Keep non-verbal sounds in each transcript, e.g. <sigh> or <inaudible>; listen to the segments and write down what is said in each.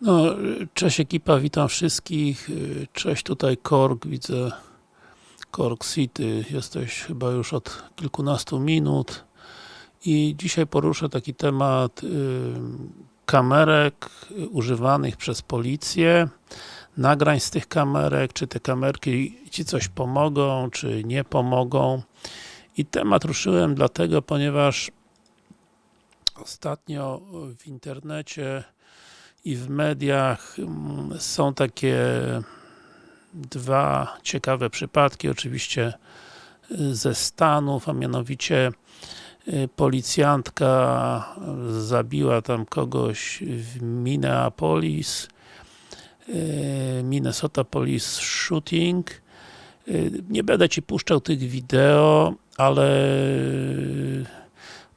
No, cześć ekipa, witam wszystkich. Cześć tutaj Korg, widzę Korg City, jesteś chyba już od kilkunastu minut i dzisiaj poruszę taki temat y, kamerek używanych przez policję, nagrań z tych kamerek, czy te kamerki Ci coś pomogą, czy nie pomogą. I temat ruszyłem dlatego, ponieważ ostatnio w internecie i w mediach mm, są takie dwa ciekawe przypadki, oczywiście y, ze Stanów, a mianowicie y, policjantka zabiła tam kogoś w Minneapolis, y, Minnesota Police Shooting. Nie będę Ci puszczał tych wideo, ale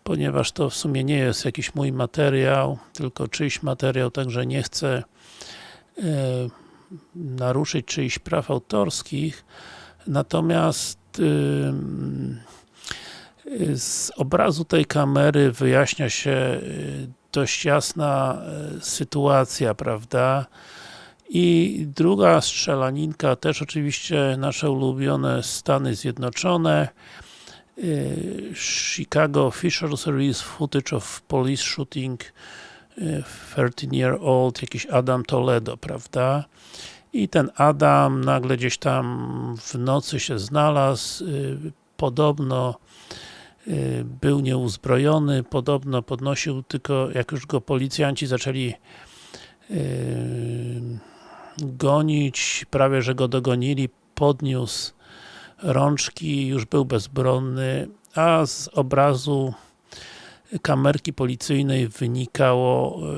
ponieważ to w sumie nie jest jakiś mój materiał, tylko czyjś materiał, także nie chcę e, naruszyć czyichś praw autorskich. Natomiast e, z obrazu tej kamery wyjaśnia się e, dość jasna sytuacja, prawda? I druga strzelaninka, też oczywiście nasze ulubione Stany Zjednoczone. Chicago officials release footage of police shooting 13 year old, jakiś Adam Toledo, prawda? I ten Adam nagle gdzieś tam w nocy się znalazł, podobno był nieuzbrojony, podobno podnosił tylko, jak już go policjanci zaczęli gonić, prawie że go dogonili, podniósł rączki, już był bezbronny, a z obrazu kamerki policyjnej wynikało e,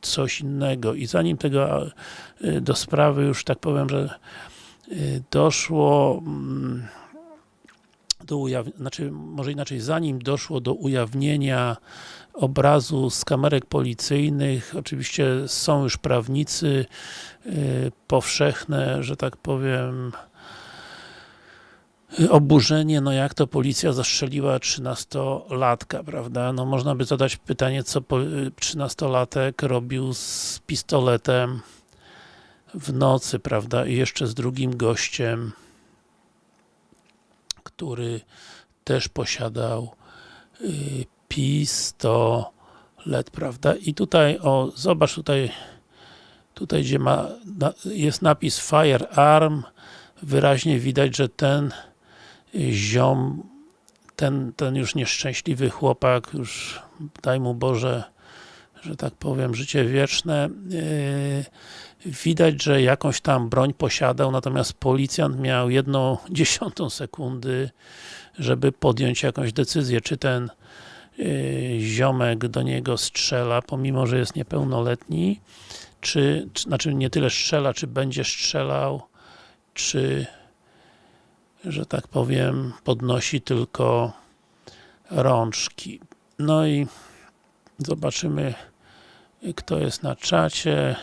coś innego. I zanim tego e, do sprawy już tak powiem, że e, doszło mm, do ujawnienia, znaczy może inaczej, zanim doszło do ujawnienia obrazu z kamerek policyjnych, oczywiście są już prawnicy powszechne, że tak powiem oburzenie, no jak to policja zastrzeliła 13-latka, prawda? No można by zadać pytanie, co 13-latek robił z pistoletem w nocy, prawda? I jeszcze z drugim gościem, który też posiadał y, pistolet, prawda? I tutaj, o, zobacz tutaj, tutaj gdzie ma, jest napis firearm, wyraźnie widać, że ten ziom, ten, ten już nieszczęśliwy chłopak, już daj mu Boże, że tak powiem, życie wieczne, yy, widać, że jakąś tam broń posiadał, natomiast policjant miał jedną <laughs> dziesiątą sekundy, żeby podjąć jakąś decyzję, czy ten yy, ziomek do niego strzela, pomimo, że jest niepełnoletni, czy, czy, znaczy nie tyle strzela, czy będzie strzelał, czy że tak powiem, podnosi tylko rączki. No i zobaczymy, kto jest na czacie.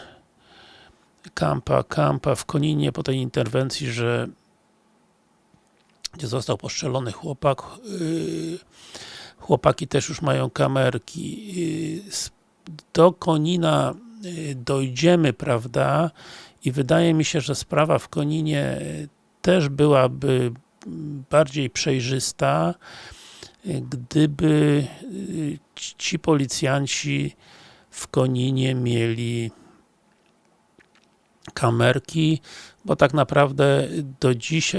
Kampa, Kampa w Koninie po tej interwencji, że gdzie został postrzelony chłopak. Yy, chłopaki też już mają kamerki. Yy, do Konina yy, dojdziemy, prawda? I wydaje mi się, że sprawa w Koninie też byłaby bardziej przejrzysta, gdyby y, ci policjanci w Koninie mieli kamerki, bo tak naprawdę do dziś,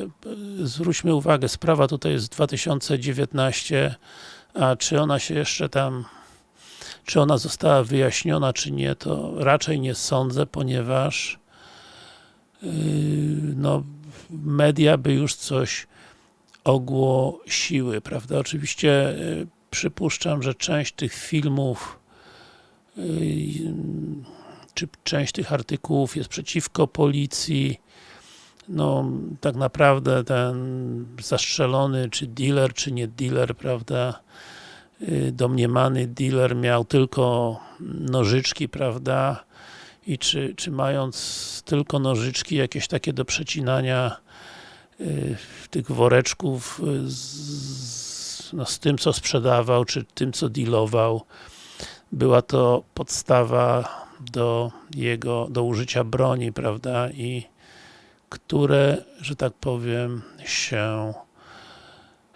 zwróćmy uwagę, sprawa tutaj jest 2019, a czy ona się jeszcze tam, czy ona została wyjaśniona, czy nie, to raczej nie sądzę, ponieważ yy, no, media by już coś ogłosiły, prawda? Oczywiście y, przypuszczam, że część tych filmów y, czy część tych artykułów jest przeciwko policji. No, tak naprawdę ten zastrzelony, czy dealer, czy nie dealer, prawda, y, domniemany dealer miał tylko nożyczki, prawda, i czy, czy mając tylko nożyczki jakieś takie do przecinania tych woreczków y, z, no, z tym co sprzedawał, czy tym co dealował była to podstawa do jego, do użycia broni, prawda, i które, że tak powiem, się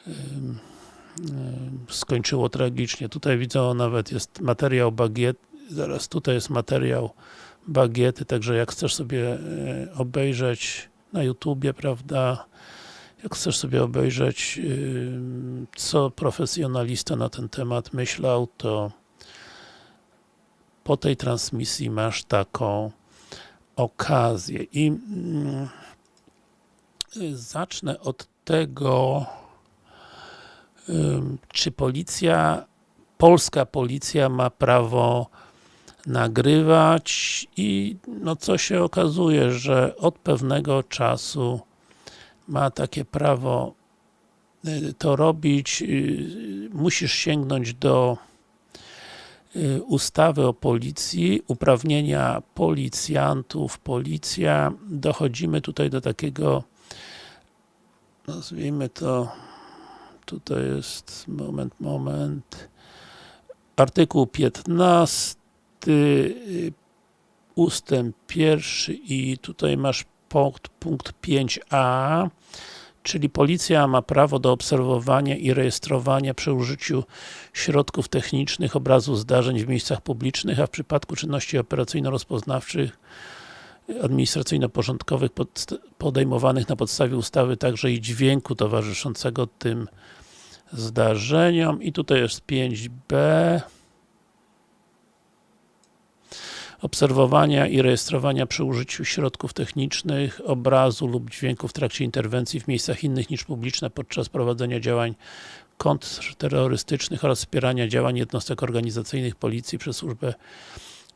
ym, skończyło tragicznie. Tutaj widzę, nawet jest materiał bagiet, zaraz tutaj jest materiał bagiety, także jak chcesz sobie obejrzeć na YouTubie, prawda, jak chcesz sobie obejrzeć, co profesjonalista na ten temat myślał, to po tej transmisji masz taką okazję. I mm, zacznę od tego, czy policja, polska policja ma prawo nagrywać i no co się okazuje, że od pewnego czasu ma takie prawo y, to robić, y, musisz sięgnąć do y, ustawy o policji, uprawnienia policjantów, policja, dochodzimy tutaj do takiego nazwijmy to tutaj jest, moment, moment artykuł 15 ustęp pierwszy i tutaj masz punkt, punkt 5a czyli policja ma prawo do obserwowania i rejestrowania przy użyciu środków technicznych obrazu zdarzeń w miejscach publicznych, a w przypadku czynności operacyjno-rozpoznawczych administracyjno-porządkowych podejmowanych na podstawie ustawy także i dźwięku towarzyszącego tym zdarzeniom. I tutaj jest 5b obserwowania i rejestrowania przy użyciu środków technicznych, obrazu lub dźwięku w trakcie interwencji w miejscach innych niż publiczne podczas prowadzenia działań kontrterrorystycznych oraz wspierania działań jednostek organizacyjnych policji przez służbę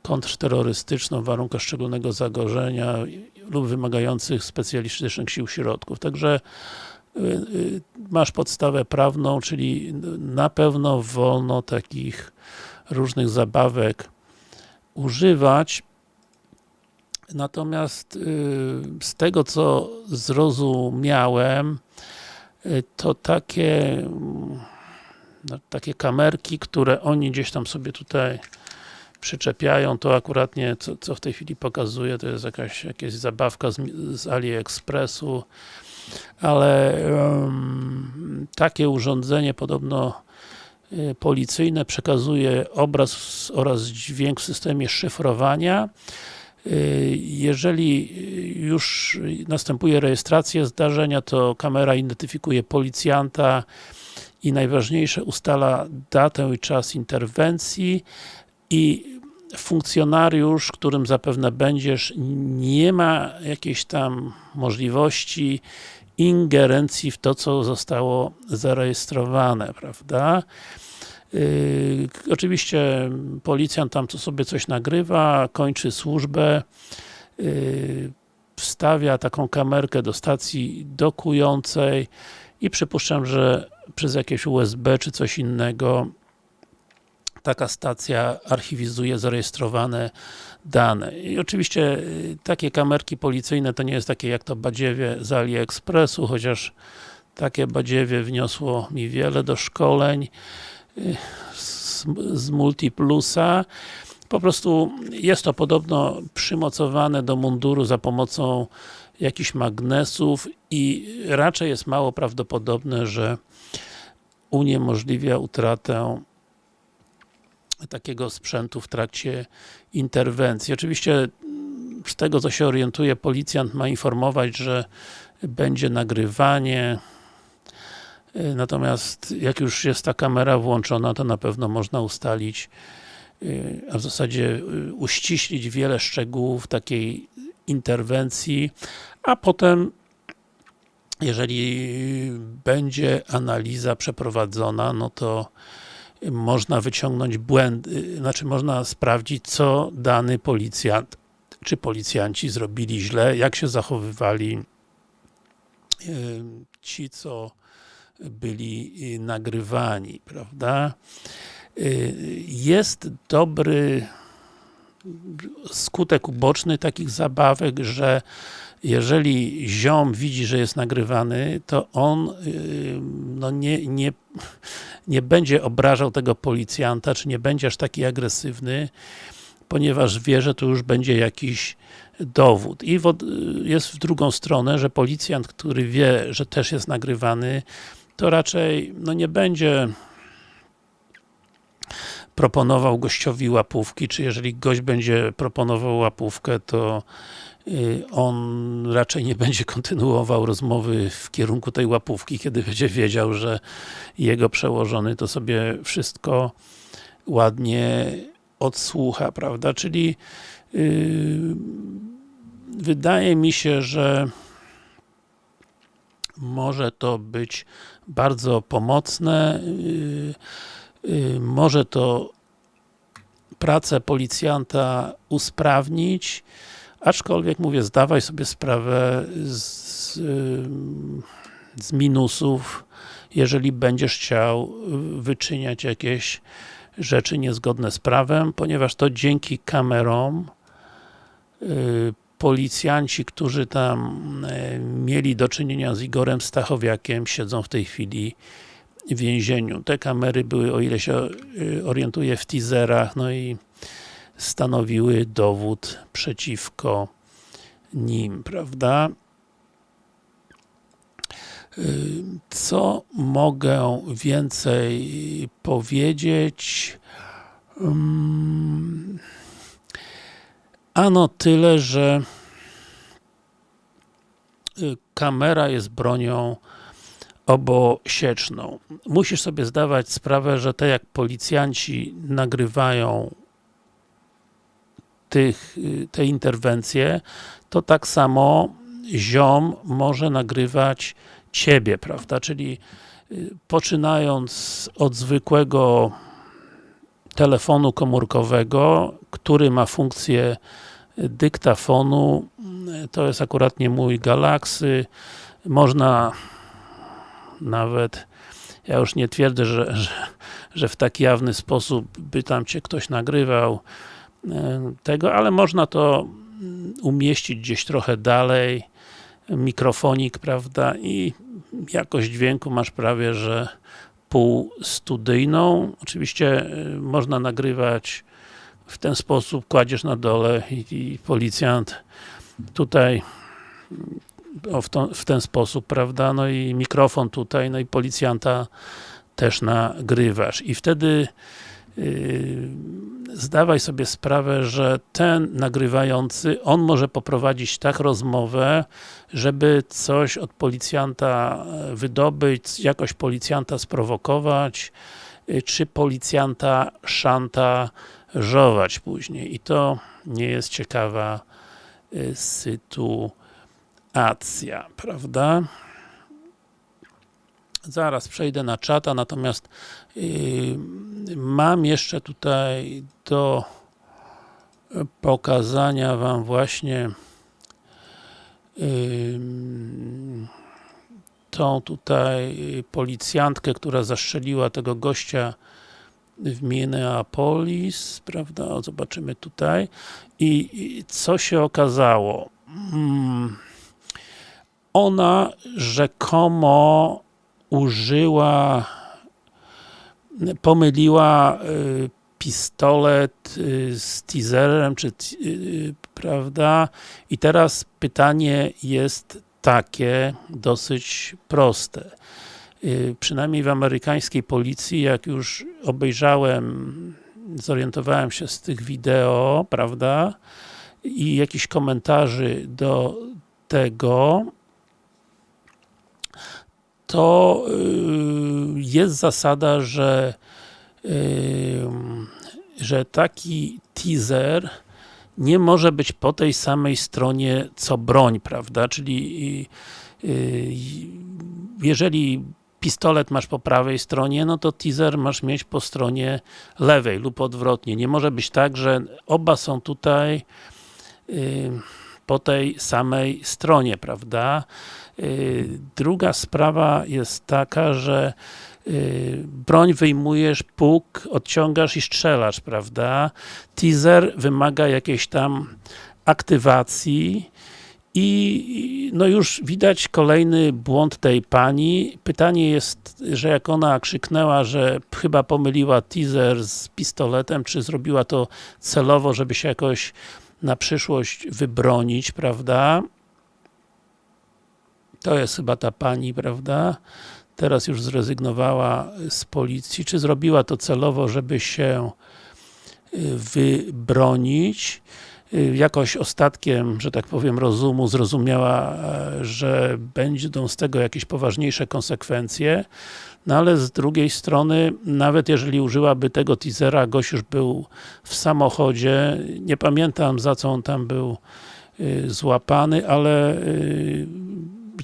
kontrterrorystyczną w warunkach szczególnego zagrożenia lub wymagających specjalistycznych sił środków. Także y, y, masz podstawę prawną, czyli na pewno wolno takich różnych zabawek używać. Natomiast y, z tego co zrozumiałem, y, to takie no, takie kamerki, które oni gdzieś tam sobie tutaj przyczepiają, to akurat nie, co, co w tej chwili pokazuje, to jest jakaś, jakaś zabawka z, z AliExpressu, ale um, takie urządzenie podobno policyjne przekazuje obraz oraz dźwięk w systemie szyfrowania. Y, jeżeli już następuje rejestracja zdarzenia, to kamera identyfikuje policjanta i najważniejsze ustala datę i czas interwencji i funkcjonariusz, którym zapewne będziesz, nie ma jakiejś tam możliwości ingerencji w to, co zostało zarejestrowane, prawda? Yy, oczywiście policjant tam to sobie coś nagrywa, kończy służbę, yy, wstawia taką kamerkę do stacji dokującej i przypuszczam, że przez jakieś USB czy coś innego taka stacja archiwizuje zarejestrowane dane. I oczywiście y, takie kamerki policyjne to nie jest takie jak to badziewie z AliExpressu, chociaż takie badziewie wniosło mi wiele do szkoleń y, z, z Multiplusa. Po prostu jest to podobno przymocowane do munduru za pomocą jakichś magnesów i raczej jest mało prawdopodobne, że uniemożliwia utratę takiego sprzętu w trakcie interwencji. Oczywiście z tego co się orientuje, policjant ma informować, że będzie nagrywanie natomiast jak już jest ta kamera włączona, to na pewno można ustalić a w zasadzie uściślić wiele szczegółów takiej interwencji, a potem jeżeli będzie analiza przeprowadzona, no to można wyciągnąć błędy, znaczy można sprawdzić, co dany policjant czy policjanci zrobili źle, jak się zachowywali ci, co byli y, nagrywani, prawda? Y, jest dobry skutek uboczny takich zabawek, że jeżeli ziom widzi, że jest nagrywany, to on yy, no nie, nie, nie będzie obrażał tego policjanta, czy nie będzie aż taki agresywny, ponieważ wie, że tu już będzie jakiś dowód. I w, jest w drugą stronę, że policjant, który wie, że też jest nagrywany, to raczej no nie będzie proponował gościowi łapówki, czy jeżeli gość będzie proponował łapówkę, to y, on raczej nie będzie kontynuował rozmowy w kierunku tej łapówki, kiedy będzie wiedział, że jego przełożony to sobie wszystko ładnie odsłucha, prawda? Czyli yy, wydaje mi się, że może to być bardzo pomocne, yy, może to pracę policjanta usprawnić, aczkolwiek mówię, zdawaj sobie sprawę z, z minusów, jeżeli będziesz chciał wyczyniać jakieś rzeczy niezgodne z prawem, ponieważ to dzięki kamerom yy, policjanci, którzy tam mieli do czynienia z Igorem Stachowiakiem, siedzą w tej chwili więzieniu. Te kamery były, o ile się yy, orientuję, w teaserach, no i stanowiły dowód przeciwko nim, prawda? Co mogę więcej powiedzieć? Ano tyle, że y, kamera jest bronią obosieczną. Musisz sobie zdawać sprawę, że tak jak policjanci nagrywają tych, y, te interwencje, to tak samo ziom może nagrywać ciebie, prawda? Czyli y, poczynając od zwykłego telefonu komórkowego, który ma funkcję dyktafonu, to jest akurat nie mój Galaxy, można nawet, ja już nie twierdzę, że, że, że w tak jawny sposób by tam cię ktoś nagrywał e, tego, ale można to umieścić gdzieś trochę dalej, mikrofonik, prawda, i jakość dźwięku masz prawie, że półstudyjną. Oczywiście y, można nagrywać w ten sposób, kładziesz na dole i, i policjant tutaj w, to, w, ten sposób, prawda, no i mikrofon tutaj, no i policjanta też nagrywasz. I wtedy yy, zdawaj sobie sprawę, że ten nagrywający, on może poprowadzić tak rozmowę, żeby coś od policjanta e, wydobyć, jakoś policjanta sprowokować, e, czy policjanta szantażować później. I to nie jest ciekawa e, sytuacja, prawda? Zaraz przejdę na czata, natomiast yy, mam jeszcze tutaj do pokazania Wam właśnie yy, tą tutaj policjantkę, która zastrzeliła tego gościa w Minneapolis, prawda? Zobaczymy tutaj. I, i co się okazało? Hmm. Ona rzekomo użyła, pomyliła y, pistolet y, z teaserem, czy, y, prawda? I teraz pytanie jest takie, dosyć proste. Przynajmniej w amerykańskiej policji, jak już obejrzałem, zorientowałem się z tych wideo, prawda? I jakichś komentarzy do tego, to y, jest zasada, że y, że taki teaser nie może być po tej samej stronie co broń, prawda? Czyli y, jeżeli pistolet masz po prawej stronie, no to teaser masz mieć po stronie lewej lub odwrotnie. Nie może być tak, że oba są tutaj po tej samej stronie, prawda? Y, druga sprawa jest taka, że y, broń wyjmujesz, puk, odciągasz i strzelasz, prawda? Teaser wymaga jakiejś tam aktywacji I no już widać kolejny błąd tej pani. Pytanie jest, że jak ona krzyknęła, że chyba pomyliła teaser z pistoletem, czy zrobiła to celowo, żeby się jakoś na przyszłość wybronić, prawda? To jest chyba ta pani, prawda? Teraz już zrezygnowała z policji. Czy zrobiła to celowo, żeby się y, wybronić? Y, jakoś ostatkiem, że tak powiem, rozumu zrozumiała, e, że będą z tego jakieś poważniejsze konsekwencje, no ale z drugiej strony, nawet jeżeli użyłaby tego teasera, gość już był w samochodzie, nie pamiętam za co on tam był y, złapany, ale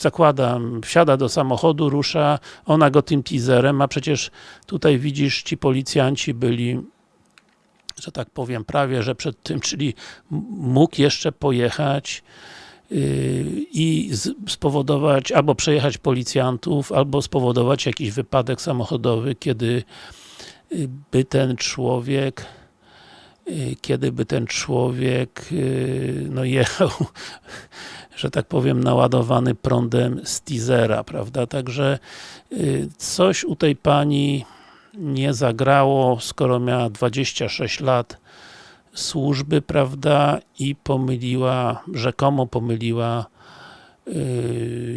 zakładam, wsiada do samochodu, rusza, ona go tym teaserem, a przecież tutaj widzisz, ci policjanci byli że tak powiem, prawie, że przed tym, czyli mógł jeszcze pojechać yy, i spowodować, albo przejechać policjantów, albo spowodować jakiś wypadek samochodowy, kiedy yy, by ten człowiek kiedy by ten człowiek no jechał, <laughs> że tak powiem, naładowany prądem z teasera, prawda? Także coś u tej pani nie zagrało, skoro miała 26 lat służby, prawda, i pomyliła, rzekomo pomyliła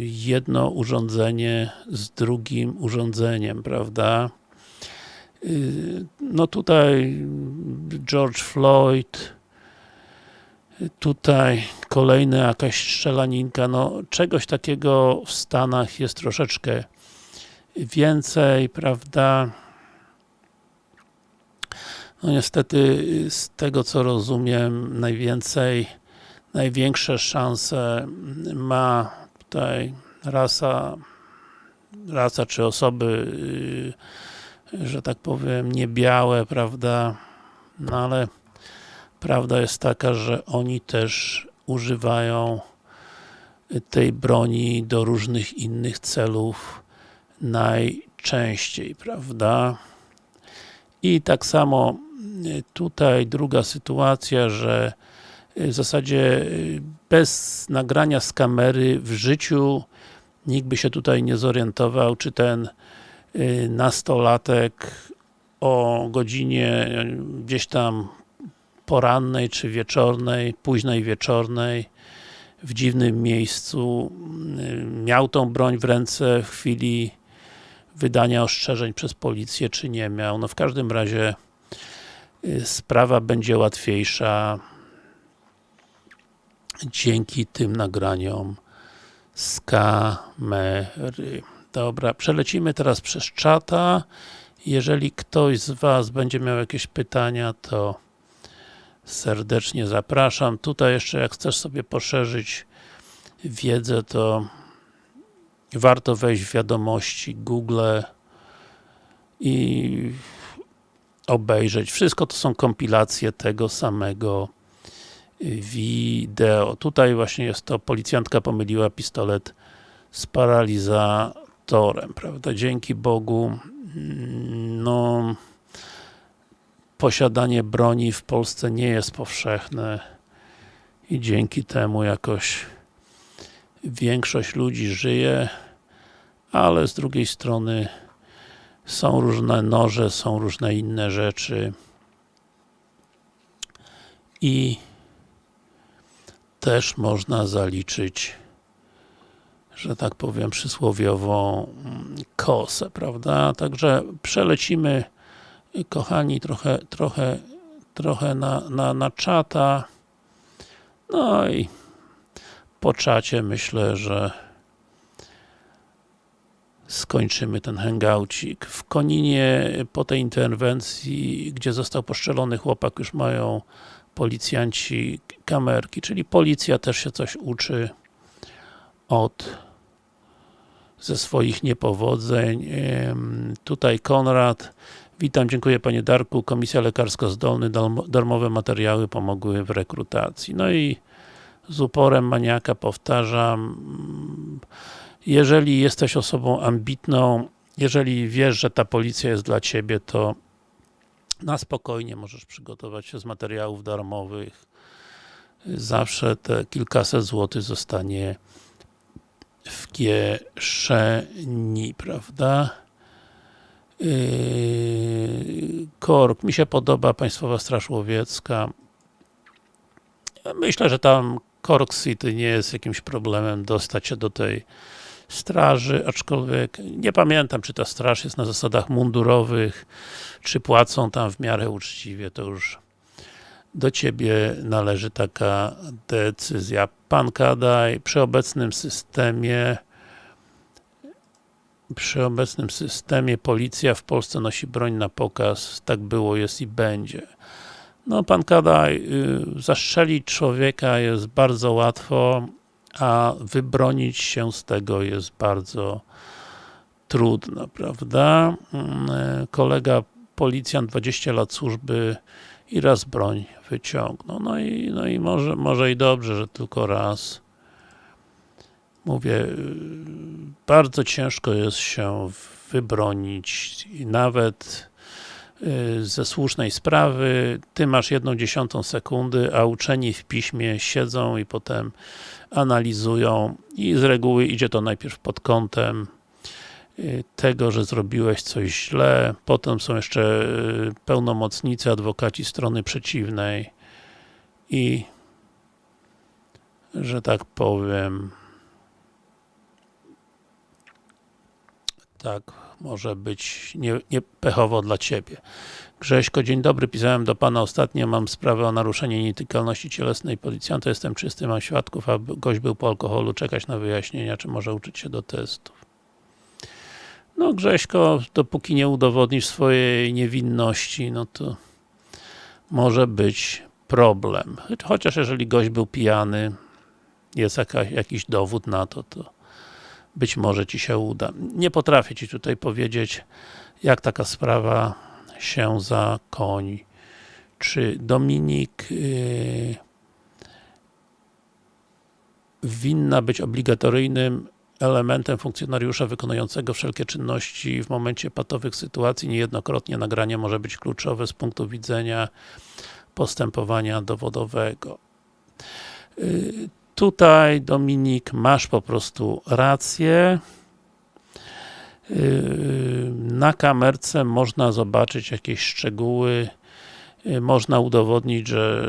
jedno urządzenie z drugim urządzeniem, prawda. Yy, no tutaj George Floyd, tutaj kolejna jakaś strzelaninka, no czegoś takiego w Stanach jest troszeczkę więcej, prawda. No niestety, z tego co rozumiem, najwięcej, największe szanse ma tutaj rasa, rasa czy osoby, y, że tak powiem, niebiałe, prawda, no ale prawda jest taka, że oni też używają tej broni do różnych innych celów najczęściej, prawda. I tak samo tutaj druga sytuacja, że w zasadzie y, bez nagrania z kamery w życiu nikt by się tutaj nie zorientował, czy ten y, nastolatek o godzinie y, gdzieś tam porannej, czy wieczornej, późnej wieczornej w dziwnym miejscu miał tą broń w ręce w chwili wydania ostrzeżeń przez policję, czy nie miał. No w każdym razie Y, sprawa będzie łatwiejsza dzięki tym nagraniom z kamery. Dobra, przelecimy teraz przez czata. Jeżeli ktoś z Was będzie miał jakieś pytania, to serdecznie zapraszam. Tutaj jeszcze jak chcesz sobie poszerzyć wiedzę, to warto wejść w wiadomości Google i obejrzeć. Wszystko to są kompilacje tego samego wideo. Tutaj właśnie jest to, policjantka pomyliła pistolet z prawda? Dzięki Bogu, mm, no posiadanie broni w Polsce nie jest powszechne i dzięki temu jakoś większość ludzi żyje, ale z drugiej strony są różne noże, są różne inne rzeczy. I też można zaliczyć, że tak powiem, przysłowiową kosę, prawda? Także przelecimy, kochani, trochę, trochę, trochę na, na, na czata. No i po czacie myślę, że skończymy ten hangoucik. W Koninie po tej interwencji, gdzie został poszczelony chłopak, już mają policjanci kamerki, czyli policja też się coś uczy od ze swoich niepowodzeń. Tutaj Konrad. Witam, dziękuję Panie Darku. Komisja Lekarsko-Zdolny, darmowe materiały pomogły w rekrutacji. No i z uporem maniaka powtarzam, jeżeli jesteś osobą ambitną, jeżeli wiesz, że ta policja jest dla Ciebie, to na spokojnie możesz przygotować się z materiałów darmowych, zawsze te kilkaset złotych zostanie w kieszeni, prawda? Yy, Kork, mi się podoba Państwowa Straż Łowiecka. Myślę, że tam Cork City nie jest jakimś problemem dostać się do tej straży, aczkolwiek nie pamiętam, czy ta straż jest na zasadach mundurowych, czy płacą tam w miarę uczciwie, to już do Ciebie należy taka decyzja. Pan Kadaj, przy obecnym systemie przy obecnym systemie policja w Polsce nosi broń na pokaz, tak było, jest i będzie. No, pan Kadaj, y, zastrzelić człowieka jest bardzo łatwo, a wybronić się z tego jest bardzo trudno, prawda? Mm, y, kolega policjant, 20 lat służby i raz broń wyciągnął. No i, no i może, może i dobrze, że tylko raz. Mówię, bardzo ciężko jest się wybronić i nawet Y, ze słusznej sprawy, ty masz jedną dziesiątą sekundy, a uczeni w piśmie siedzą i potem analizują i z reguły idzie to najpierw pod kątem tego, że zrobiłeś coś źle, potem są jeszcze y, pełnomocnicy, adwokaci strony przeciwnej. I że tak powiem tak może być nie, nie dla Ciebie. Grześko, dzień dobry, pisałem do Pana ostatnio, mam sprawę o naruszenie nietykalności cielesnej policjanta, jestem czysty, mam świadków, a gość był po alkoholu, czekać na wyjaśnienia, czy może uczyć się do testów. No Grześko, dopóki nie udowodnisz swojej niewinności, no to może być problem. Chociaż jeżeli gość był pijany, jest jakaś, jakiś dowód na to, to być może Ci się uda. Nie potrafię Ci tutaj powiedzieć, jak taka sprawa się zakończy. Czy Dominik yy, winna być obligatoryjnym elementem funkcjonariusza wykonującego wszelkie czynności w momencie patowych sytuacji. Niejednokrotnie nagranie może być kluczowe z punktu widzenia postępowania dowodowego. Yy, Tutaj, Dominik, masz po prostu rację. Yy, na kamerce można zobaczyć jakieś szczegóły, yy, można udowodnić, że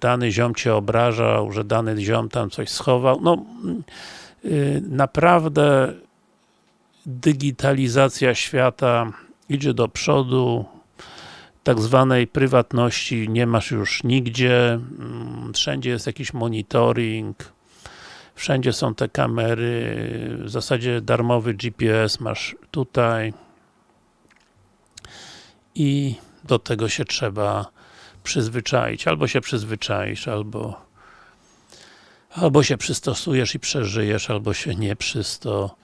dany ziom Cię obrażał, że dany ziom tam coś schował. No, naprawdę digitalizacja świata idzie do przodu, tak zwanej prywatności nie masz już nigdzie, mm, wszędzie jest jakiś monitoring, wszędzie są te kamery, w zasadzie darmowy GPS masz tutaj. I do tego się trzeba przyzwyczaić, albo się przyzwyczaisz, albo albo się przystosujesz i przeżyjesz, albo się nie przystosujesz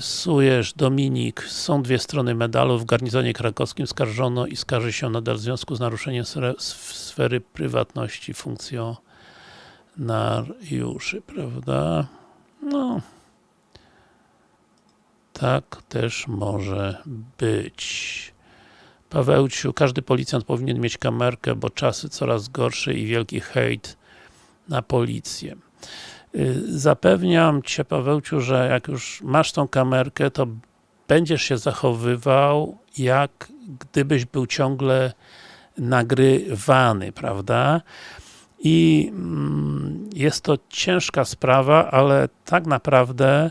Sujesz, Dominik, są dwie strony medalu. W garnizonie krakowskim skarżono i skarży się nadal w związku z naruszeniem sfery prywatności funkcjonariuszy, prawda? No. Tak też może być. Pawełciu, każdy policjant powinien mieć kamerkę, bo czasy coraz gorsze i wielki hejt na policję. Y, zapewniam Cię Pawełciu, że jak już masz tą kamerkę, to będziesz się zachowywał jak gdybyś był ciągle nagrywany, prawda? I mm, jest to ciężka sprawa, ale tak naprawdę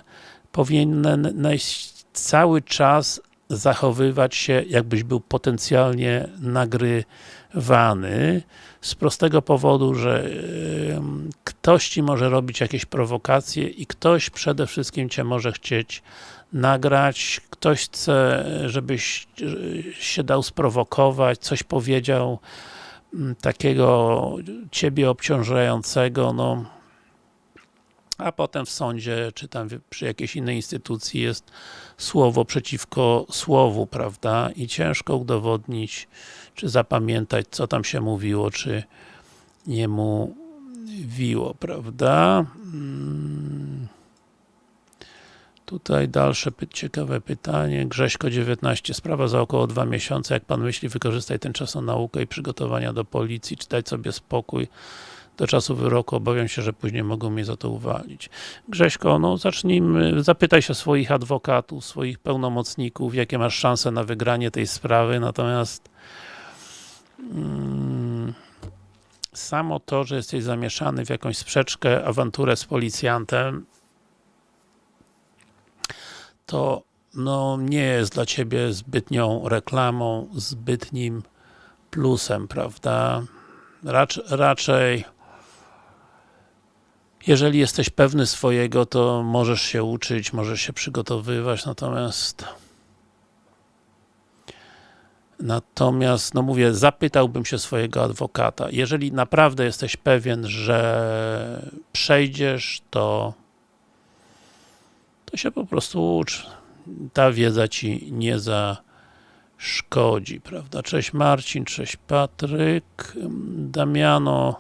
powinieneś cały czas zachowywać się, jakbyś był potencjalnie nagrywany z prostego powodu, że ktoś Ci może robić jakieś prowokacje i ktoś przede wszystkim Cię może chcieć nagrać, ktoś chce, żebyś się dał sprowokować, coś powiedział takiego Ciebie obciążającego, no a potem w sądzie, czy tam przy jakiejś innej instytucji jest słowo przeciwko słowu, prawda? I ciężko udowodnić, czy zapamiętać, co tam się mówiło, czy nie mówiło, prawda? Hmm. Tutaj dalsze ciekawe pytanie. Grześko 19. Sprawa za około dwa miesiące. Jak Pan myśli, wykorzystaj ten czas na naukę i przygotowania do policji, czy dać sobie spokój do czasu wyroku obawiam się, że później mogą mnie za to uwalić. Grześko, no zacznijmy, zapytaj się swoich adwokatów, swoich pełnomocników, jakie masz szanse na wygranie tej sprawy, natomiast mm, samo to, że jesteś zamieszany w jakąś sprzeczkę, awanturę z policjantem, to no, nie jest dla ciebie zbytnią reklamą, zbytnim plusem, prawda? Racz, raczej jeżeli jesteś pewny swojego, to możesz się uczyć, możesz się przygotowywać, natomiast Natomiast, no mówię, zapytałbym się swojego adwokata. Jeżeli naprawdę jesteś pewien, że przejdziesz, to to się po prostu ucz. Ta wiedza ci nie zaszkodzi, prawda? Cześć Marcin, cześć Patryk, Damiano,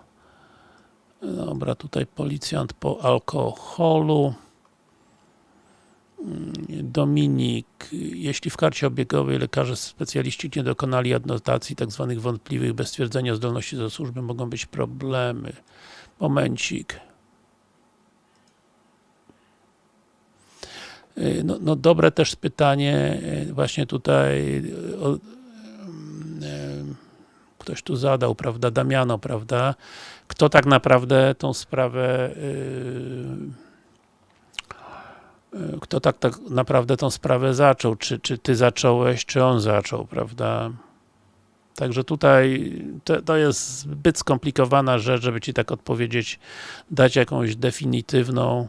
dobra, tutaj policjant po alkoholu, Dominik, jeśli w karcie obiegowej lekarze specjaliści nie dokonali adnotacji tzw. Tak wątpliwych bez stwierdzenia zdolności do służby, mogą być problemy. Momencik. No, no dobre też pytanie, właśnie tutaj o, ktoś tu zadał, prawda, Damiano, prawda, kto tak naprawdę tą sprawę yy, kto tak, tak naprawdę tą sprawę zaczął, czy, czy ty zacząłeś, czy on zaczął, prawda. Także tutaj to, to jest zbyt skomplikowana rzecz, żeby ci tak odpowiedzieć, dać jakąś definitywną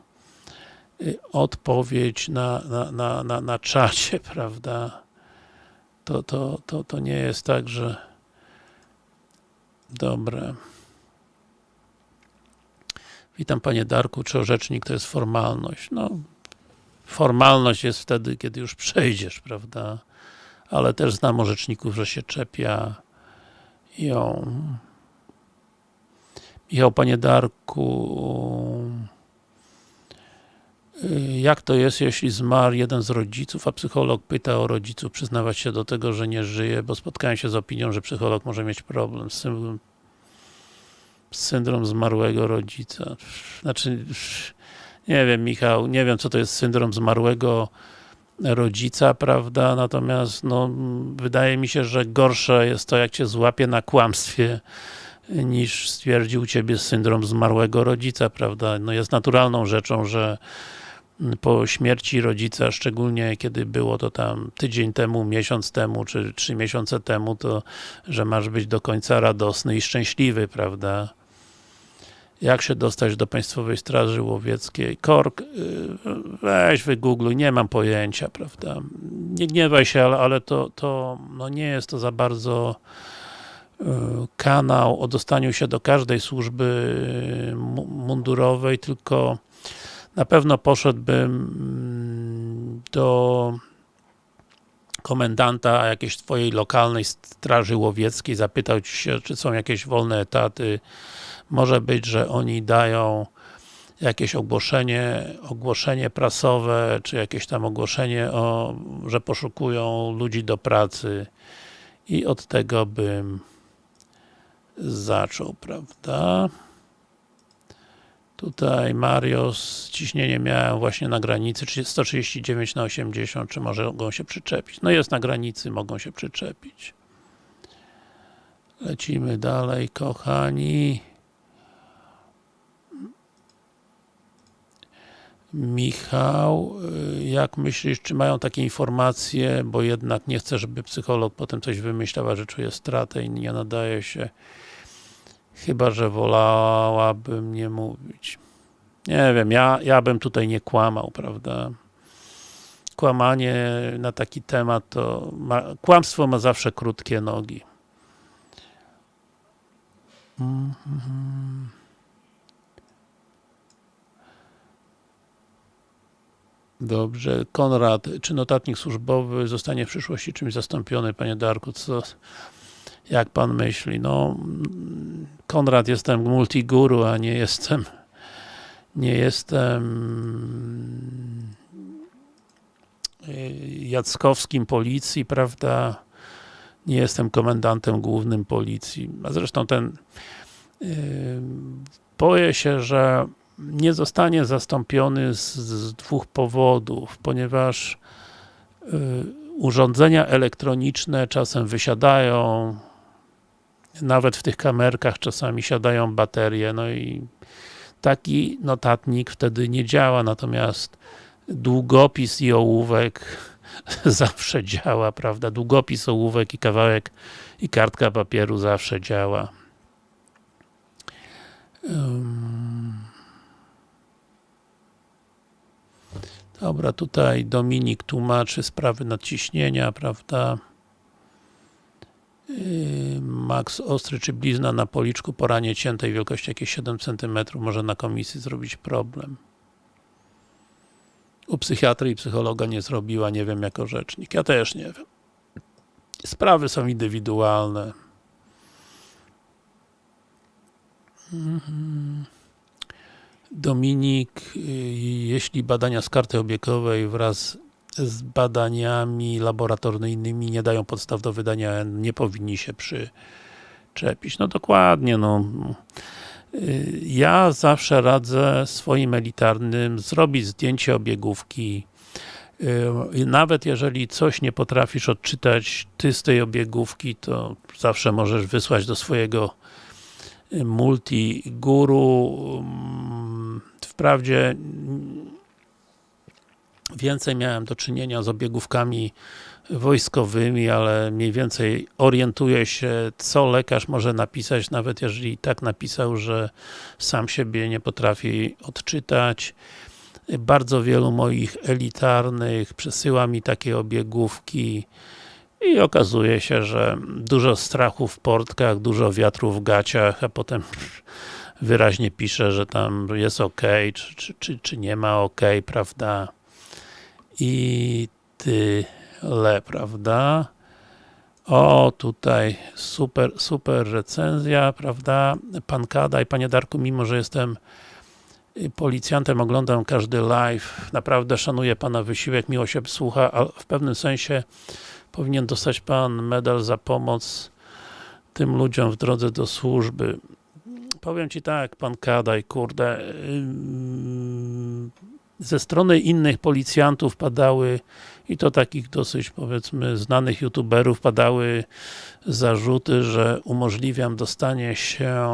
yy, odpowiedź na, na, na, na, na czacie, <laughs> prawda. To, to, to, to nie jest tak, że Dobre. Witam Panie Darku, czy orzecznik to jest formalność? No, formalność jest wtedy, kiedy już przejdziesz, prawda? Ale też znam orzeczników, że się czepia ją. Michał, Panie Darku, jak to jest, jeśli zmarł jeden z rodziców, a psycholog pyta o rodziców, przyznawać się do tego, że nie żyje, bo spotkałem się z opinią, że psycholog może mieć problem z syndrom, syndrom zmarłego rodzica. Znaczy, nie wiem Michał, nie wiem co to jest syndrom zmarłego rodzica, prawda, natomiast no, wydaje mi się, że gorsze jest to, jak cię złapie na kłamstwie, niż stwierdził ciebie syndrom zmarłego rodzica, prawda, no jest naturalną rzeczą, że po śmierci rodzica, szczególnie kiedy było to tam tydzień temu, miesiąc temu, czy trzy miesiące temu, to że masz być do końca radosny i szczęśliwy, prawda? Jak się dostać do Państwowej Straży Łowieckiej? Kork, y, weź wygoogluj, nie mam pojęcia, prawda? Nie gniewaj się, ale, ale to, to no nie jest to za bardzo y, kanał o dostaniu się do każdej służby mundurowej, tylko na pewno poszedłbym mm, do komendanta jakiejś twojej lokalnej straży łowieckiej, zapytał się, czy są jakieś wolne etaty. Może być, że oni dają jakieś ogłoszenie, ogłoszenie prasowe, czy jakieś tam ogłoszenie, o, że poszukują ludzi do pracy i od tego bym zaczął, prawda? Tutaj Marios, ciśnienie miałem właśnie na granicy 139 na 80, czy może mogą się przyczepić? No jest na granicy, mogą się przyczepić. Lecimy dalej, kochani. Michał, y, jak myślisz, czy mają takie informacje, bo jednak nie chcę, żeby psycholog potem coś wymyślał, a że czuje stratę i nie nadaje się Chyba, że wolałabym nie mówić. Nie wiem, ja, ja bym tutaj nie kłamał, prawda? Kłamanie na taki temat to... Ma, kłamstwo ma zawsze krótkie nogi. Mm -hmm. Dobrze. Konrad, czy notatnik służbowy zostanie w przyszłości czymś zastąpiony, panie Darku? Co, jak pan myśli? No, Konrad, jestem multiguru, a nie jestem nie jestem y, Jackowskim policji, prawda? Nie jestem komendantem głównym policji. A zresztą ten y, boję się, że nie zostanie zastąpiony z, z dwóch powodów, ponieważ y, urządzenia elektroniczne czasem wysiadają, nawet w tych kamerkach czasami siadają baterie, no i taki notatnik wtedy nie działa, natomiast długopis i ołówek <laughs> zawsze działa, prawda? Długopis, ołówek i kawałek i kartka papieru zawsze działa. Dobra, tutaj Dominik tłumaczy sprawy nadciśnienia, prawda? Yy, Max ostry czy blizna na policzku po ranie ciętej wielkości jakieś 7 cm może na komisji zrobić problem. U psychiatry i psychologa nie zrobiła, nie wiem jako rzecznik. Ja też nie wiem. Sprawy są indywidualne. Mhm. Dominik, y, jeśli badania z karty obiegowej wraz z badaniami laboratoryjnymi nie dają podstaw do wydania nie powinni się przyczepić. No dokładnie, no. Y, ja zawsze radzę swoim elitarnym zrobić zdjęcie obiegówki, y, nawet jeżeli coś nie potrafisz odczytać ty z tej obiegówki, to zawsze możesz wysłać do swojego multiguru. Wprawdzie więcej miałem do czynienia z obiegówkami wojskowymi, ale mniej więcej orientuję się, co lekarz może napisać, nawet jeżeli tak napisał, że sam siebie nie potrafi odczytać. Bardzo wielu moich elitarnych przesyła mi takie obiegówki i okazuje się, że dużo strachu w portkach, dużo wiatru w gaciach, a potem wyraźnie pisze, że tam jest ok, czy, czy, czy, czy nie ma ok, prawda? I tyle, prawda? O, tutaj super, super recenzja, prawda? Pan Kada i Panie Darku, mimo że jestem policjantem, oglądam każdy live, naprawdę szanuję Pana wysiłek, miło się słucha, a w pewnym sensie powinien dostać Pan medal za pomoc tym ludziom w drodze do służby. Powiem Ci tak, Pan Kadaj, kurde, ze strony innych policjantów padały i to takich dosyć powiedzmy znanych youtuberów padały zarzuty, że umożliwiam dostanie się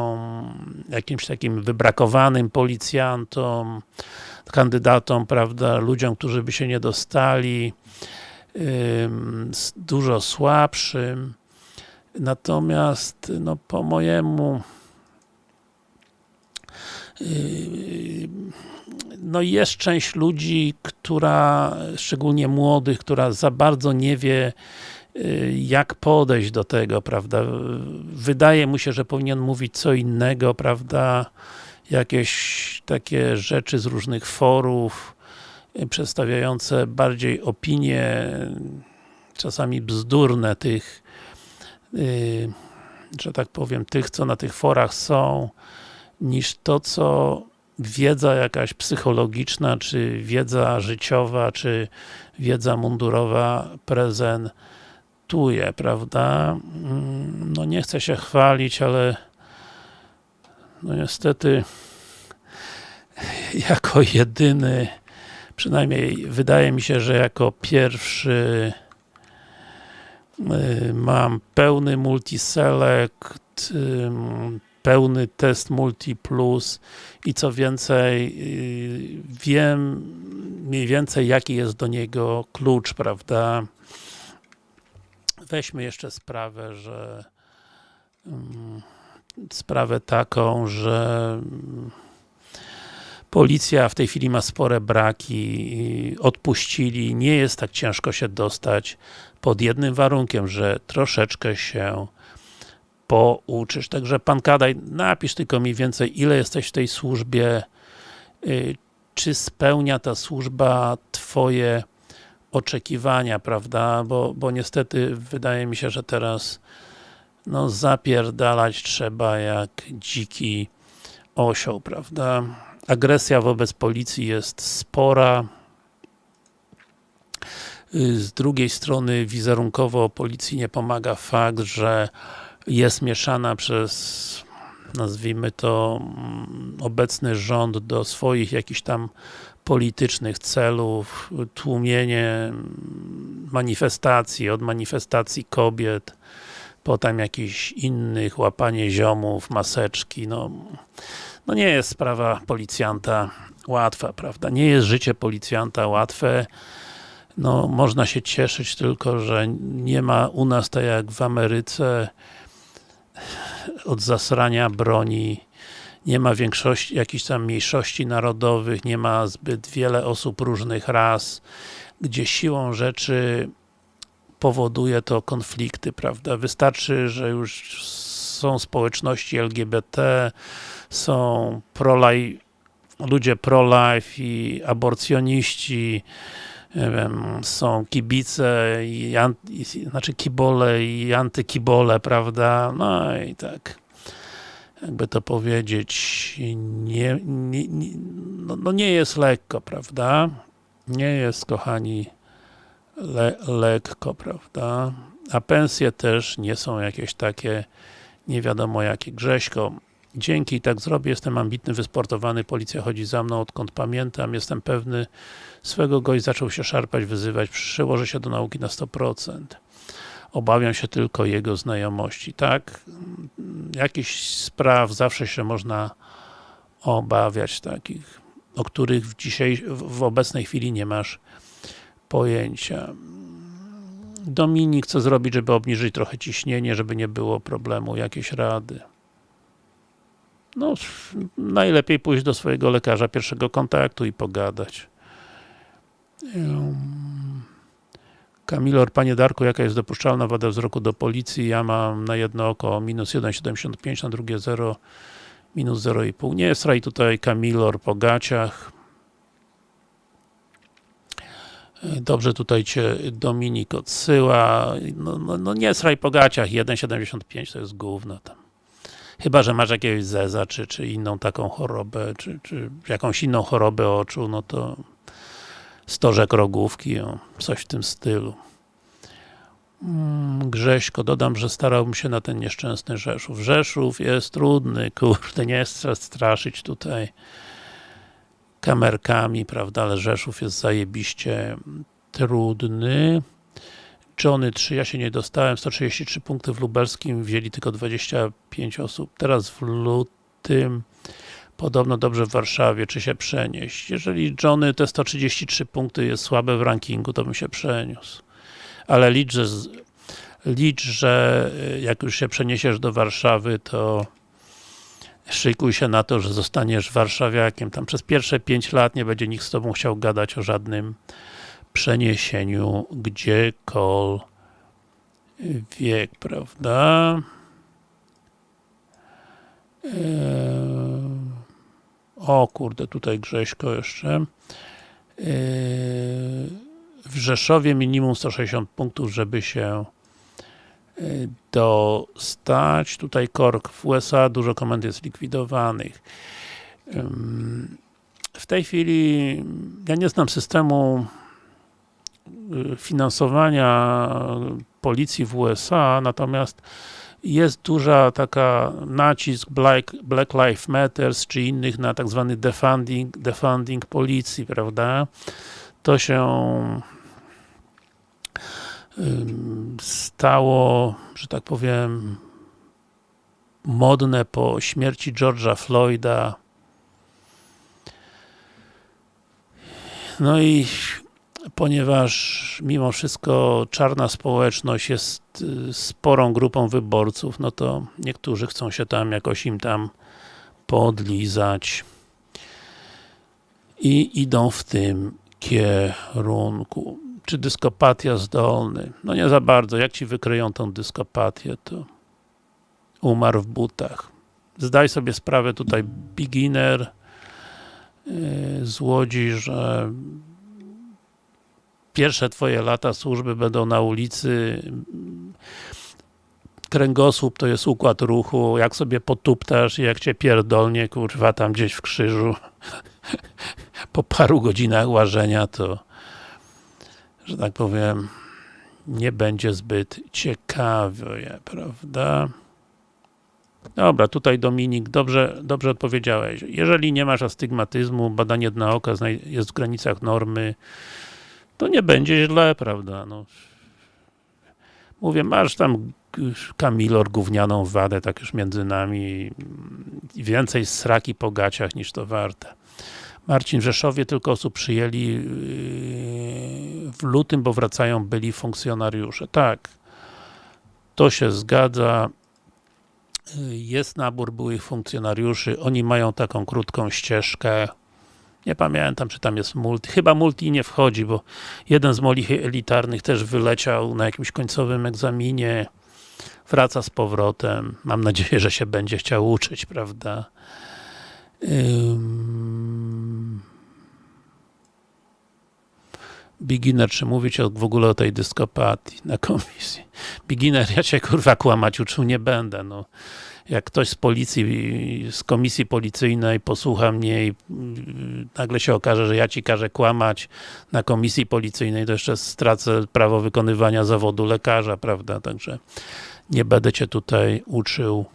jakimś takim wybrakowanym policjantom, kandydatom, prawda, ludziom, którzy by się nie dostali, dużo słabszym. Natomiast, no po mojemu no jest część ludzi, która, szczególnie młodych, która za bardzo nie wie, jak podejść do tego, prawda? Wydaje mu się, że powinien mówić co innego, prawda? Jakieś takie rzeczy z różnych forów, przedstawiające bardziej opinie, czasami bzdurne tych, że tak powiem, tych, co na tych forach są, niż to, co wiedza jakaś psychologiczna, czy wiedza życiowa, czy wiedza mundurowa prezentuje, prawda? Mm, no nie chcę się chwalić, ale no niestety <laughs> jako jedyny przynajmniej wydaje mi się, że jako pierwszy y, mam pełny multiselect, pełny test multi plus i co więcej y, wiem mniej więcej jaki jest do niego klucz, prawda? Weźmy jeszcze sprawę, że sprawę taką, że Policja w tej chwili ma spore braki, odpuścili, nie jest tak ciężko się dostać pod jednym warunkiem, że troszeczkę się pouczysz. Także Pan Kadaj, napisz tylko mniej więcej, ile jesteś w tej służbie, y, czy spełnia ta służba Twoje oczekiwania, prawda? Bo, bo niestety wydaje mi się, że teraz no zapierdalać trzeba jak dziki osioł, prawda? agresja wobec policji jest spora. Z drugiej strony wizerunkowo policji nie pomaga fakt, że jest mieszana przez nazwijmy to, mm, obecny rząd do swoich jakichś tam politycznych celów, tłumienie mm, manifestacji, od manifestacji kobiet, potem jakichś innych, łapanie ziomów, maseczki, no, no nie jest sprawa policjanta łatwa, prawda? Nie jest życie policjanta łatwe, no można się cieszyć tylko, że nie ma u nas tak jak w Ameryce od zasrania broni, nie ma większości, jakichś tam mniejszości narodowych, nie ma zbyt wiele osób różnych ras, gdzie siłą rzeczy powoduje to konflikty, prawda? Wystarczy, że już są społeczności LGBT, są pro-life, ludzie pro-life i aborcjoniści, nie wiem, są kibice i, i, znaczy kibole i antykibole, prawda? No i tak jakby to powiedzieć, nie, nie, nie no, no, nie jest lekko, prawda? Nie jest, kochani, le, lekko, prawda? A pensje też nie są jakieś takie nie wiadomo jakie. Grześko, dzięki, tak zrobię, jestem ambitny, wysportowany, policja chodzi za mną odkąd pamiętam, jestem pewny swego gość zaczął się szarpać, wyzywać, przyłoży się do nauki na 100%. Obawiam się tylko jego znajomości. Tak, jakichś spraw zawsze się można obawiać takich, o których w, w obecnej chwili nie masz pojęcia. Dominik, co zrobić, żeby obniżyć trochę ciśnienie, żeby nie było problemu, jakieś rady? No, najlepiej pójść do swojego lekarza pierwszego kontaktu i pogadać. Kamilor, Panie Darku, jaka jest dopuszczalna wada wzroku do policji? Ja mam na jedno oko minus 1,75, na drugie 0, minus 0,5. Nie jest raj tutaj Kamilor po gaciach. Dobrze tutaj Cię Dominik odsyła. No, no, no nie sraj po gaciach, 1,75 to jest gówno tam. Chyba, że masz jakiegoś zeza, czy, czy inną taką chorobę, czy, czy jakąś inną chorobę oczu, no to stożek rogówki, o, coś w tym stylu. Mm, Grześko, dodam, że starałbym się na ten nieszczęsny Rzeszów. Rzeszów jest trudny, kurde, nie chcę straszyć tutaj kamerkami, prawda, ale Rzeszów jest zajebiście trudny. Johnny 3, ja się nie dostałem, 133 punkty w lubelskim, wzięli tylko 25 osób. Teraz w lutym podobno dobrze w Warszawie, czy się przenieść. Jeżeli Johnny te 133 punkty jest słabe w rankingu, to bym się przeniósł. Ale licz, że, licz, że jak już się przeniesiesz do Warszawy, to szykuj się na to, że zostaniesz warszawiakiem. Tam przez pierwsze 5 lat nie będzie nikt z tobą chciał gadać o żadnym przeniesieniu gdziekolwiek, prawda? Eee, o kurde, tutaj Grześko jeszcze. Eee, w Rzeszowie minimum 160 punktów, żeby się dostać. Tutaj KORK w USA, dużo komend jest likwidowanych. W tej chwili ja nie znam systemu finansowania policji w USA, natomiast jest duża taka nacisk Black, Black Lives Matters czy innych na tak zwany defunding, defunding policji, prawda? To się stało, że tak powiem, modne po śmierci George'a Floyda. No i ponieważ mimo wszystko czarna społeczność jest y, sporą grupą wyborców, no to niektórzy chcą się tam jakoś im tam podlizać i idą w tym kierunku czy dyskopatia zdolny? No nie za bardzo. Jak ci wykryją tą dyskopatię, to umarł w butach. Zdaj sobie sprawę tutaj beginner yy, z Łodzi, że pierwsze twoje lata służby będą na ulicy kręgosłup to jest układ ruchu, jak sobie potuptasz i jak cię pierdolnie, kurwa, tam gdzieś w krzyżu po paru godzinach łażenia, to że tak powiem, nie będzie zbyt ciekawie, prawda? Dobra, tutaj Dominik, dobrze, dobrze odpowiedziałeś. Jeżeli nie masz astygmatyzmu, badanie dna oka jest w granicach normy, to nie będzie źle, prawda? No. Mówię, masz tam Kamilor gównianą wadę, tak już między nami więcej sraki po gaciach niż to warte. Marcin, Rzeszowie tylko osób przyjęli yy, w lutym, bo wracają byli funkcjonariusze. Tak, to się zgadza. Yy, Jest nabór byłych funkcjonariuszy, oni mają taką krótką ścieżkę. Nie pamiętam, czy tam jest multi. Chyba multi nie wchodzi, bo jeden z moich elitarnych też wyleciał na jakimś końcowym egzaminie. Wraca z powrotem. Mam nadzieję, że się będzie chciał uczyć, prawda? Beginner, czy mówić w ogóle o tej dyskopatii na komisji? Beginner, ja cię kurwa kłamać uczył nie będę, no. Jak ktoś z policji, z komisji policyjnej posłucha mnie i yy, nagle się okaże, że ja ci każę kłamać na komisji policyjnej, to jeszcze stracę prawo wykonywania zawodu lekarza, prawda, także nie będę cię tutaj uczył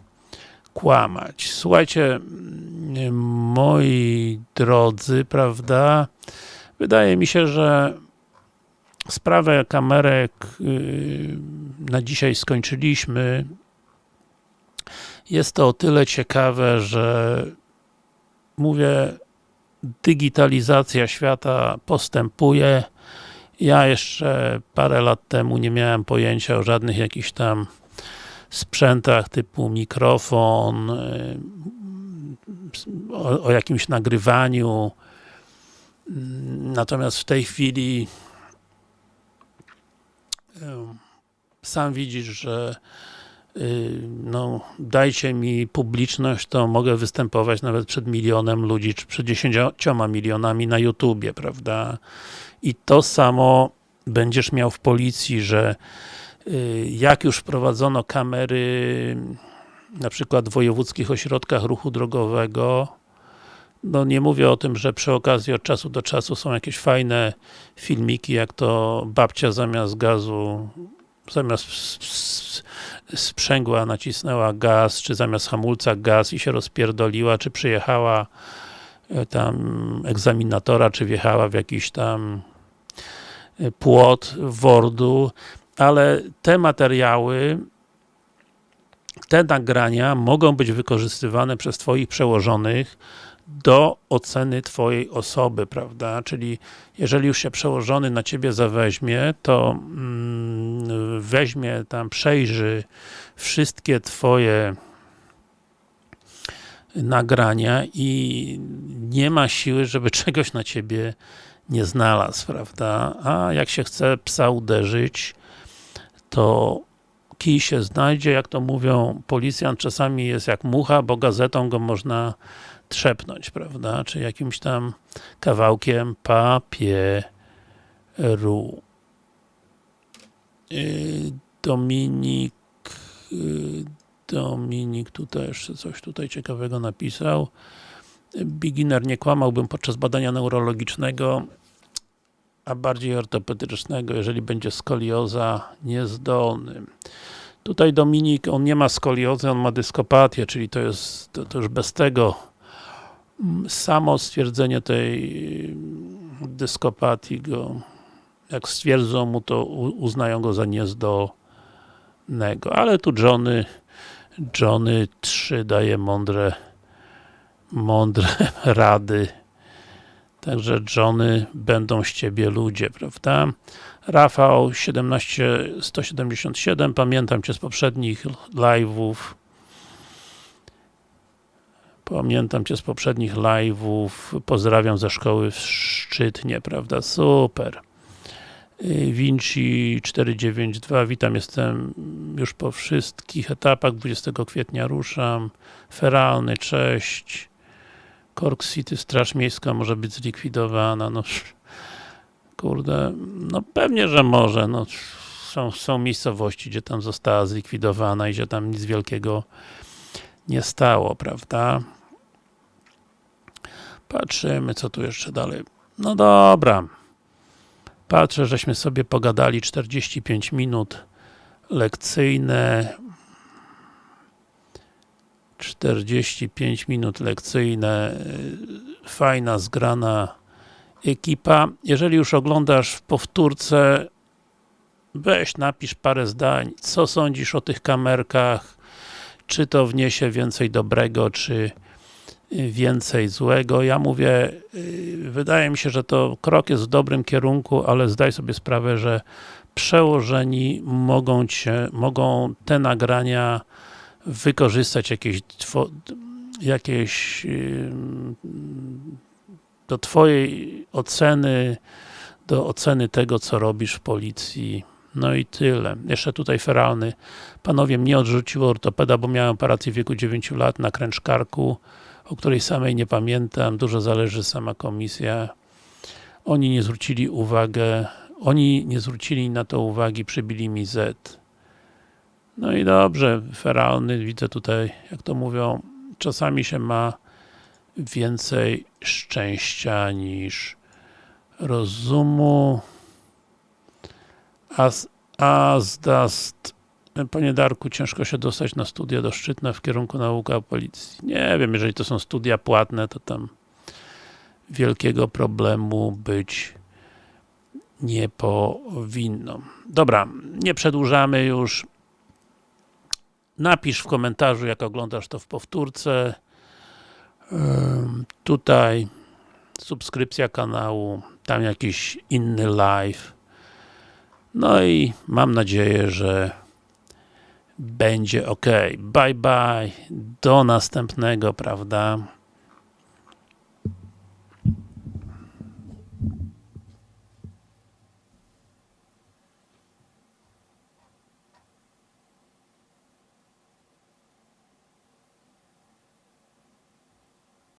kłamać. Słuchajcie, mm, moi drodzy, prawda, wydaje mi się, że sprawę kamerek yy, na dzisiaj skończyliśmy. Jest to o tyle ciekawe, że mówię, digitalizacja świata postępuje. Ja jeszcze parę lat temu nie miałem pojęcia o żadnych jakichś tam sprzętach typu mikrofon, yy, o, o jakimś nagrywaniu. Natomiast w tej chwili sam widzisz, że no, dajcie mi publiczność, to mogę występować nawet przed milionem ludzi, czy przed dziesięcioma milionami na YouTubie, prawda? I to samo będziesz miał w policji, że yy, jak już wprowadzono kamery na przykład w wojewódzkich ośrodkach ruchu drogowego, no nie mówię o tym, że przy okazji od czasu do czasu są jakieś fajne filmiki, jak to babcia zamiast gazu zamiast sprzęgła nacisnęła gaz, czy zamiast hamulca gaz i się rozpierdoliła, czy przyjechała tam egzaminatora, czy wjechała w jakiś tam płot Wordu, ale te materiały te nagrania mogą być wykorzystywane przez Twoich przełożonych do oceny Twojej osoby, prawda? Czyli jeżeli już się przełożony na Ciebie zaweźmie, to mm, weźmie tam, przejrzy wszystkie Twoje nagrania i nie ma siły, żeby <laughs> czegoś na Ciebie nie znalazł, prawda? A jak się chce psa uderzyć, to kij się znajdzie, jak to mówią, policjant czasami jest jak mucha, bo gazetą go można trzepnąć, prawda, czy jakimś tam kawałkiem papieru. Dominik Dominik tutaj jeszcze coś tutaj ciekawego napisał. Beginner nie kłamałbym podczas badania neurologicznego, a bardziej ortopedycznego, jeżeli będzie skolioza niezdolny. Tutaj Dominik, on nie ma skoliozy, on ma dyskopatię, czyli to jest, to, to już bez tego samo stwierdzenie tej dyskopatii go, jak stwierdzą mu, to uznają go za niezdolnego. Ale tu Johnny, Johnny 3 daje mądre mądre <laughs> rady. Także Johnny, będą z Ciebie ludzie, prawda? Rafał 17177, pamiętam Cię z poprzednich live'ów. Pamiętam Cię z poprzednich live'ów. Pozdrawiam ze szkoły w Szczytnie, prawda? Super. Vinci 492, witam, jestem już po wszystkich etapach, 20 kwietnia ruszam. Feralny, cześć. Cork City, Straż Miejska może być zlikwidowana, no kurde, no pewnie, że może, no są, są miejscowości, gdzie tam została zlikwidowana i gdzie tam nic wielkiego nie stało, prawda? Patrzymy, co tu jeszcze dalej. No dobra. Patrzę, żeśmy sobie pogadali 45 minut lekcyjne. 45 minut lekcyjne, fajna, zgrana ekipa. Jeżeli już oglądasz w powtórce, weź napisz parę zdań, co sądzisz o tych kamerkach, czy to wniesie więcej dobrego, czy więcej złego. Ja mówię, y, wydaje mi się, że to krok jest w dobrym kierunku, ale zdaj sobie sprawę, że przełożeni mogą cię, mogą te nagrania wykorzystać jakieś, jakieś do twojej oceny, do oceny tego, co robisz w policji. No i tyle. Jeszcze tutaj feralny. Panowie, mnie odrzuciło ortopeda, bo miałem operację w wieku 9 lat na kręcz karku, o której samej nie pamiętam. Dużo zależy sama komisja. Oni nie zwrócili uwagę, oni nie zwrócili na to uwagi, przybili mi Z. No i dobrze, feralny, widzę tutaj, jak to mówią, czasami się ma więcej szczęścia niż rozumu. As, Azdast Panie Darku, ciężko się dostać na studia do Szczytna w kierunku nauka o policji. Nie wiem, jeżeli to są studia płatne, to tam wielkiego problemu być nie powinno. Dobra, nie przedłużamy już. Napisz w komentarzu, jak oglądasz to w powtórce. Tutaj subskrypcja kanału, tam jakiś inny live. No i mam nadzieję, że będzie ok. Bye bye, do następnego, prawda?